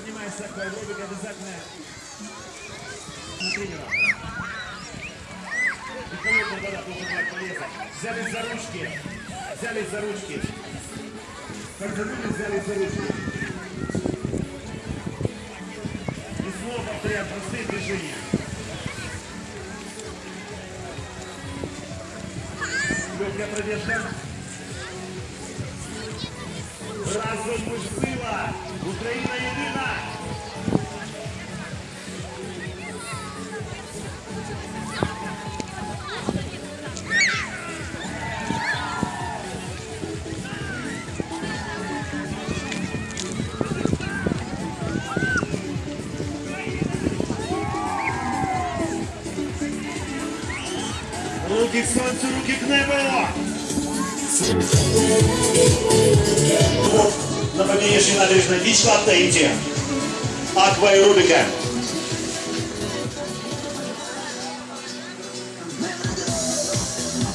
занимается такой акваэробикой, обязательно тренера. И холодная вода должен брать полезно. Взяли за ручки. Взяли за ручки. Как же забыли, взяли за ручки. И снова повторяю простые движения. Легкая пробежка. Разом ми сила! Україна єдина! Руки к сонцю, руки к небу! На победнейшей набережной Вичла Тейти. Аква и Рубика.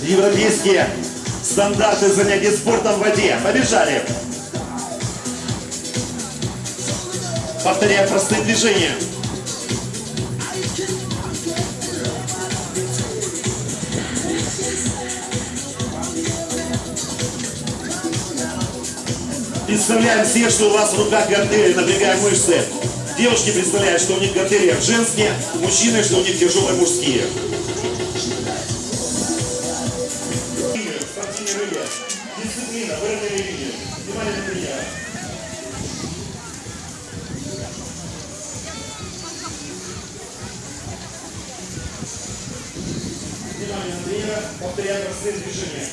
Европейские стандарты занятий спортом в воде. Побежали! Повторяем простые движения. Представляем все, что у вас в руках гантели, напрягаем мышцы. Девушки представляют, что у них гантели женские, мужчины, что у них тяжелые мужские. Дисциплина, вырытые линии. Внимание. Внимание на тренера. Повторяем простые движения.